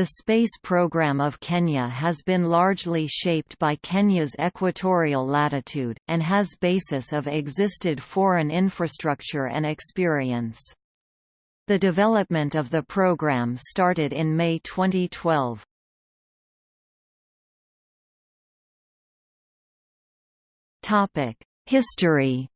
The space program of Kenya has been largely shaped by Kenya's equatorial latitude, and has basis of existed foreign infrastructure and experience. The development of the program started in May 2012. History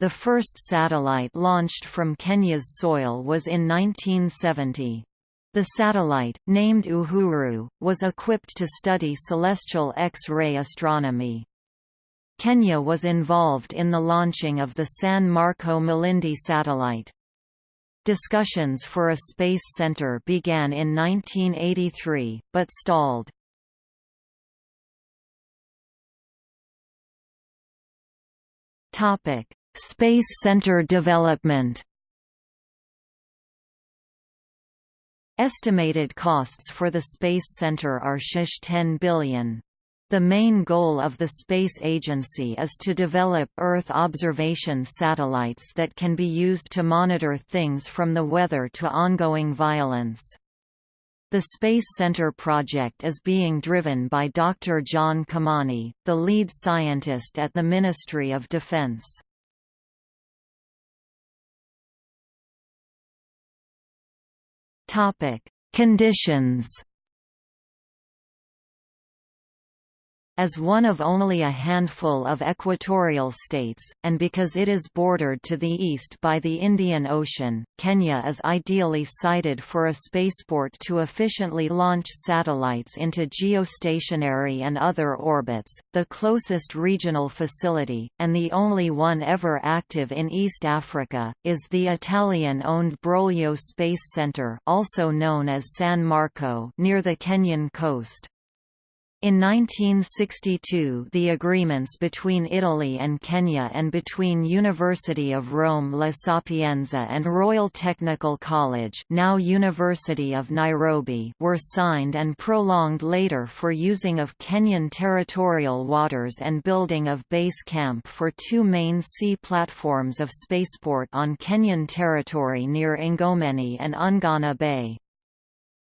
The first satellite launched from Kenya's soil was in 1970. The satellite, named Uhuru, was equipped to study celestial X-ray astronomy. Kenya was involved in the launching of the San Marco Malindi satellite. Discussions for a space center began in 1983, but stalled. Topic: Space Center development Estimated costs for the Space Center are shish 10 billion. The main goal of the space agency is to develop Earth observation satellites that can be used to monitor things from the weather to ongoing violence. The Space Center project is being driven by Dr. John Kamani, the lead scientist at the Ministry of Defense. Topic: Conditions As one of only a handful of equatorial states, and because it is bordered to the east by the Indian Ocean, Kenya is ideally sited for a spaceport to efficiently launch satellites into geostationary and other orbits. The closest regional facility, and the only one ever active in East Africa, is the Italian-owned Broglio Space Center, also known as San Marco, near the Kenyan coast. In 1962 the agreements between Italy and Kenya and between University of Rome La Sapienza and Royal Technical College now University of Nairobi were signed and prolonged later for using of Kenyan territorial waters and building of base camp for two main sea platforms of spaceport on Kenyan territory near Ngomeni and Ungwana Bay.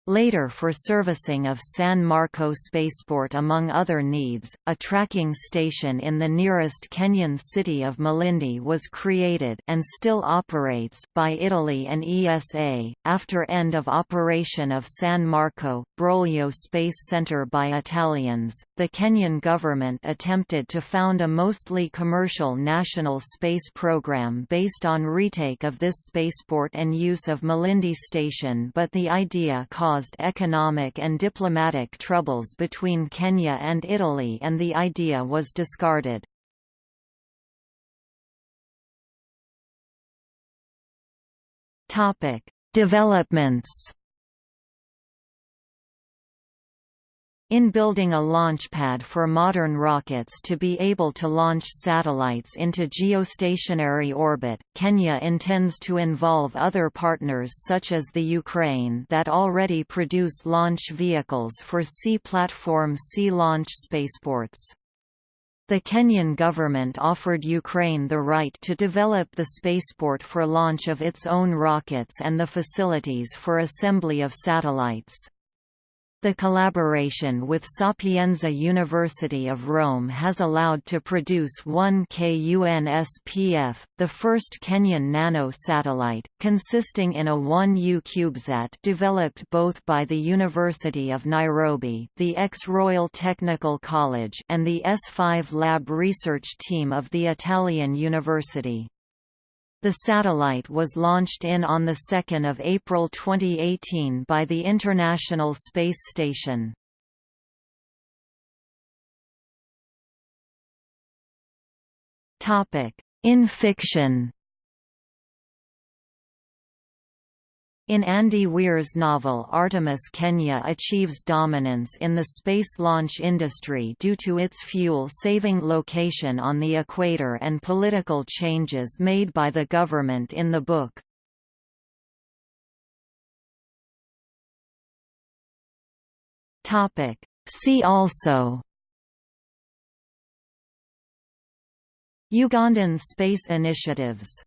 Later for servicing of San Marco Spaceport among other needs, a tracking station in the nearest Kenyan city of Malindi was created and still operates by Italy and ESA. After end of operation of San Marco, Broglio Space Center by Italians, the Kenyan government attempted to found a mostly commercial national space program based on retake of this spaceport and use of Malindi Station but the idea caused caused economic and diplomatic troubles between Kenya and Italy and the idea was discarded. Developments In building a launch pad for modern rockets to be able to launch satellites into geostationary orbit, Kenya intends to involve other partners such as the Ukraine that already produce launch vehicles for sea platform sea launch spaceports. The Kenyan government offered Ukraine the right to develop the spaceport for launch of its own rockets and the facilities for assembly of satellites. The collaboration with Sapienza University of Rome has allowed to produce 1 KUNSPF, the first Kenyan nano-satellite, consisting in a 1U CubeSat developed both by the University of Nairobi, the ex-Royal Technical College and the S5 Lab research team of the Italian University. The satellite was launched in on 2 April 2018 by the International Space Station. In fiction In Andy Weir's novel Artemis Kenya achieves dominance in the space launch industry due to its fuel-saving location on the equator and political changes made by the government in the book. See also Ugandan space initiatives